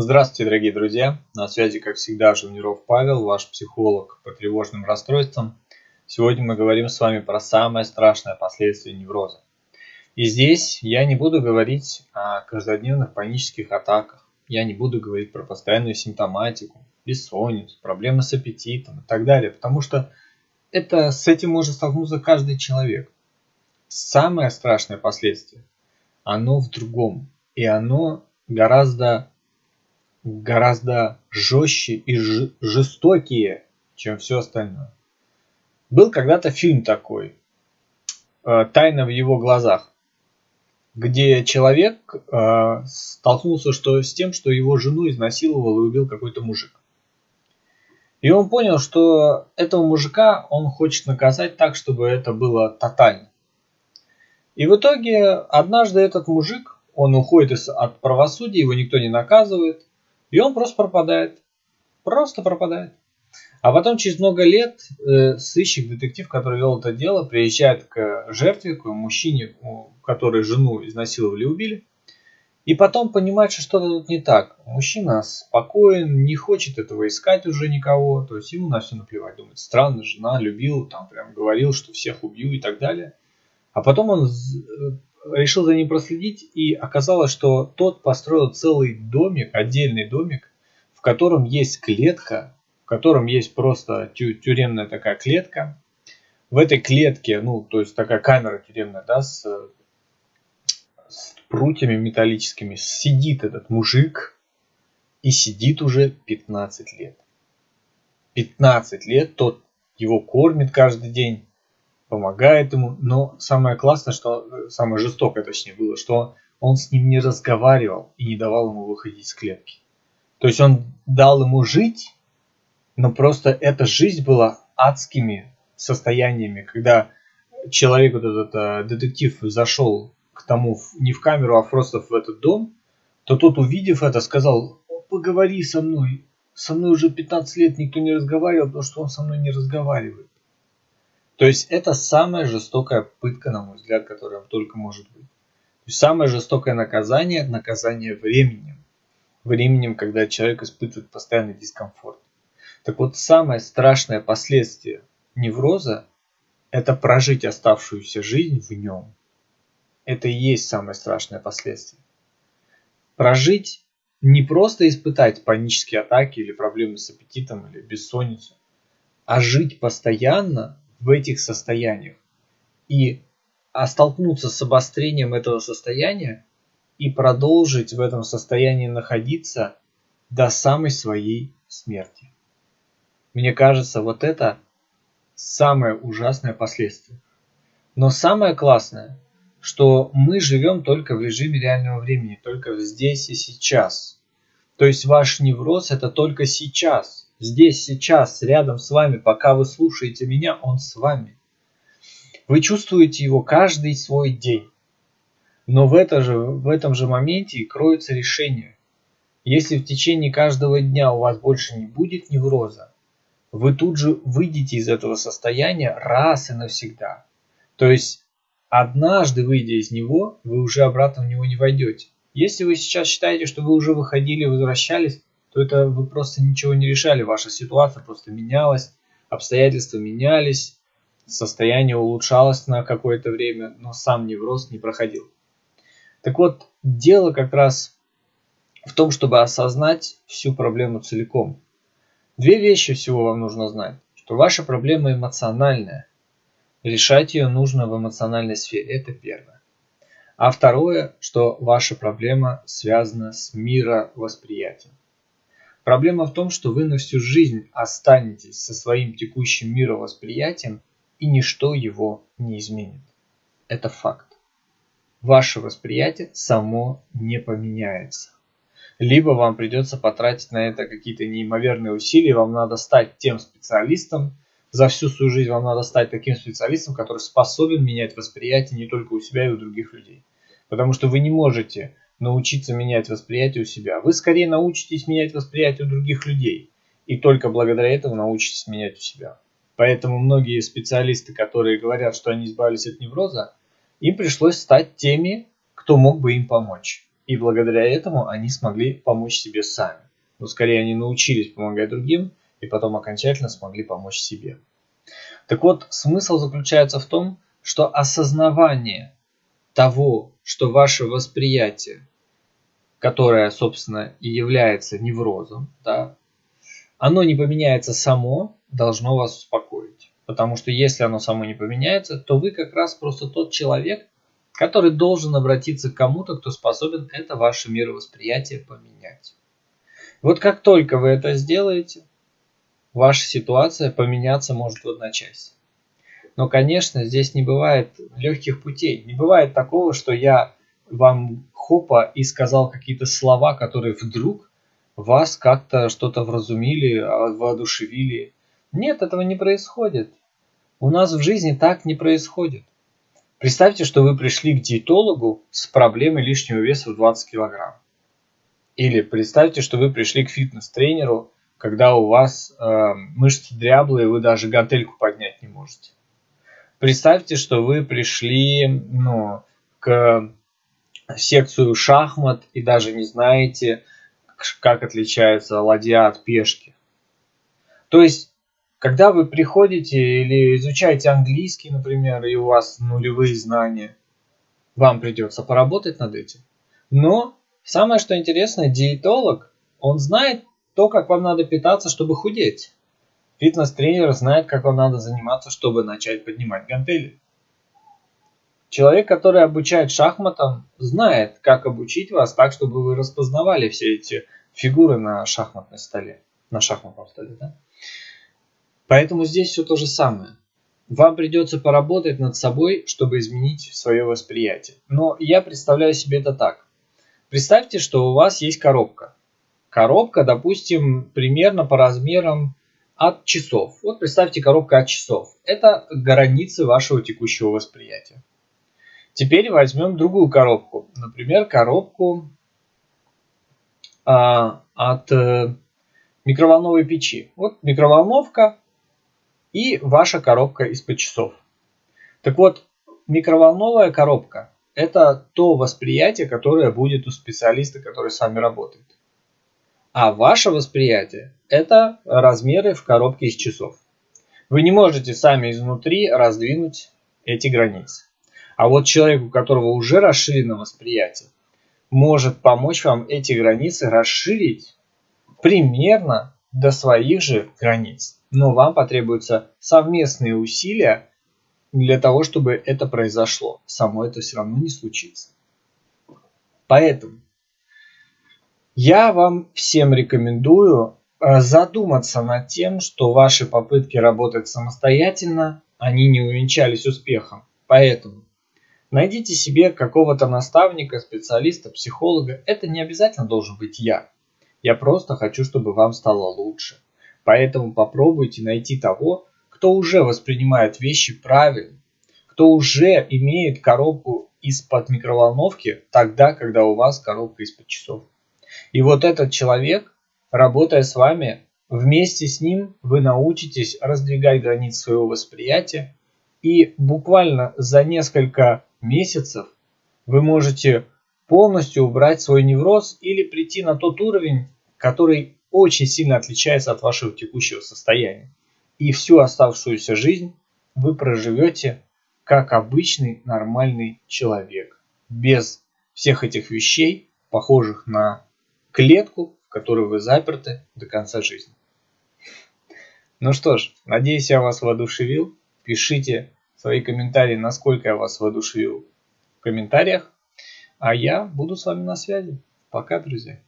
Здравствуйте, дорогие друзья! На связи, как всегда, Живниров Павел, ваш психолог по тревожным расстройствам. Сегодня мы говорим с вами про самое страшное последствие невроза. И здесь я не буду говорить о каждодневных панических атаках, я не буду говорить про постоянную симптоматику, бессонницу, проблемы с аппетитом и так далее, потому что это, с этим может столкнуться каждый человек. Самое страшное последствие, оно в другом, и оно гораздо гораздо жестче и жестокие, чем все остальное. Был когда-то фильм такой э, «Тайна в его глазах», где человек э, столкнулся что, с тем, что его жену изнасиловал и убил какой-то мужик. И он понял, что этого мужика он хочет наказать так, чтобы это было тотально. И в итоге однажды этот мужик, он уходит от правосудия, его никто не наказывает, и он просто пропадает. Просто пропадает. А потом через много лет э, сыщик, детектив, который вел это дело, приезжает к жертве, к мужчине, который жену изнасиловали и убили. И потом понимает, что что-то тут не так. Мужчина спокоен, не хочет этого искать уже никого. То есть ему на все наплевать. Думает, странно, жена любил, там прям говорил, что всех убью и так далее. А потом он решил за ним проследить, и оказалось, что тот построил целый домик, отдельный домик, в котором есть клетка, в котором есть просто тю тюремная такая клетка. В этой клетке, ну, то есть такая камера тюремная, да, с, с прутьями металлическими, сидит этот мужик, и сидит уже 15 лет. 15 лет тот его кормит каждый день, помогает ему, но самое классное, что самое жестокое, точнее, было, что он с ним не разговаривал и не давал ему выходить из клетки. То есть он дал ему жить, но просто эта жизнь была адскими состояниями, когда человек, вот этот э, детектив, зашел к тому не в камеру, а просто в этот дом, то тот, увидев это, сказал, поговори со мной. Со мной уже 15 лет никто не разговаривал, потому что он со мной не разговаривает. То есть это самая жестокая пытка, на мой взгляд, которая только может быть. То есть самое жестокое наказание – наказание временем. Временем, когда человек испытывает постоянный дискомфорт. Так вот, самое страшное последствие невроза – это прожить оставшуюся жизнь в нем. Это и есть самое страшное последствие. Прожить не просто испытать панические атаки или проблемы с аппетитом или бессонницу, а жить постоянно в этих состояниях. И а столкнуться с обострением этого состояния и продолжить в этом состоянии находиться до самой своей смерти. Мне кажется, вот это самое ужасное последствие. Но самое классное, что мы живем только в режиме реального времени, только здесь и сейчас. То есть ваш невроз это только сейчас. Здесь, сейчас, рядом с вами, пока вы слушаете меня, он с вами. Вы чувствуете его каждый свой день. Но в, это же, в этом же моменте и кроется решение. Если в течение каждого дня у вас больше не будет невроза, вы тут же выйдете из этого состояния раз и навсегда. То есть однажды выйдя из него, вы уже обратно в него не войдете. Если вы сейчас считаете, что вы уже выходили, возвращались, то это вы просто ничего не решали, ваша ситуация просто менялась, обстоятельства менялись, состояние улучшалось на какое-то время, но сам невроз не проходил. Так вот, дело как раз в том, чтобы осознать всю проблему целиком. Две вещи всего вам нужно знать, что ваша проблема эмоциональная. Решать ее нужно в эмоциональной сфере, это первое. А второе, что ваша проблема связана с мировосприятием. Проблема в том, что вы на всю жизнь останетесь со своим текущим мировосприятием, и ничто его не изменит. Это факт. Ваше восприятие само не поменяется. Либо вам придется потратить на это какие-то неимоверные усилия, вам надо стать тем специалистом, за всю свою жизнь вам надо стать таким специалистом, который способен менять восприятие не только у себя и у других людей. Потому что вы не можете научиться менять восприятие у себя. Вы скорее научитесь менять восприятие у других людей. И только благодаря этому научитесь менять у себя. Поэтому многие специалисты, которые говорят, что они избавились от невроза, им пришлось стать теми, кто мог бы им помочь. И благодаря этому они смогли помочь себе сами. Но скорее они научились помогать другим и потом окончательно смогли помочь себе. Так вот, смысл заключается в том, что осознавание того, что ваше восприятие, которое, собственно, и является неврозом, да, оно не поменяется само, должно вас успокоить. Потому что если оно само не поменяется, то вы как раз просто тот человек, который должен обратиться к кому-то, кто способен это ваше мировосприятие поменять. Вот как только вы это сделаете, ваша ситуация поменяться может в одночасье. Но, конечно, здесь не бывает легких путей. Не бывает такого, что я вам хопа и сказал какие-то слова, которые вдруг вас как-то что-то вразумили, а, воодушевили. Нет, этого не происходит. У нас в жизни так не происходит. Представьте, что вы пришли к диетологу с проблемой лишнего веса в 20 килограмм. Или представьте, что вы пришли к фитнес-тренеру, когда у вас э, мышцы дряблые, вы даже гантельку поднять не можете. Представьте, что вы пришли ну, к секцию шахмат и даже не знаете, как отличается ладья от пешки. То есть, когда вы приходите или изучаете английский, например, и у вас нулевые знания, вам придется поработать над этим. Но самое что интересно, диетолог, он знает то, как вам надо питаться, чтобы худеть. Фитнес-тренер знает, как вам надо заниматься, чтобы начать поднимать гантели. Человек, который обучает шахматам, знает, как обучить вас так, чтобы вы распознавали все эти фигуры на шахматной столе. На шахматном столе, да? Поэтому здесь все то же самое. Вам придется поработать над собой, чтобы изменить свое восприятие. Но я представляю себе это так. Представьте, что у вас есть коробка. Коробка, допустим, примерно по размерам от часов. Вот представьте коробка от часов. Это границы вашего текущего восприятия. Теперь возьмем другую коробку. Например, коробку а, от э, микроволновой печи. Вот микроволновка и ваша коробка из-под часов. Так вот, микроволновая коробка – это то восприятие, которое будет у специалиста, который с вами работает. А ваше восприятие – это размеры в коробке из часов. Вы не можете сами изнутри раздвинуть эти границы. А вот человек, у которого уже расширено восприятие, может помочь вам эти границы расширить примерно до своих же границ. Но вам потребуются совместные усилия для того, чтобы это произошло. Само это все равно не случится. Поэтому я вам всем рекомендую э, задуматься над тем, что ваши попытки работать самостоятельно, они не увенчались успехом. Поэтому найдите себе какого-то наставника, специалиста, психолога. Это не обязательно должен быть я. Я просто хочу, чтобы вам стало лучше. Поэтому попробуйте найти того, кто уже воспринимает вещи правильно, кто уже имеет коробку из-под микроволновки тогда, когда у вас коробка из-под часов. И вот этот человек, работая с вами, вместе с ним вы научитесь раздвигать границы своего восприятия, и буквально за несколько месяцев вы можете полностью убрать свой невроз или прийти на тот уровень, который очень сильно отличается от вашего текущего состояния. И всю оставшуюся жизнь вы проживете как обычный нормальный человек, без всех этих вещей, похожих на клетку, в которой вы заперты до конца жизни. Ну что ж, надеюсь, я вас воодушевил. Пишите свои комментарии, насколько я вас воодушевил в комментариях. А я буду с вами на связи. Пока, друзья.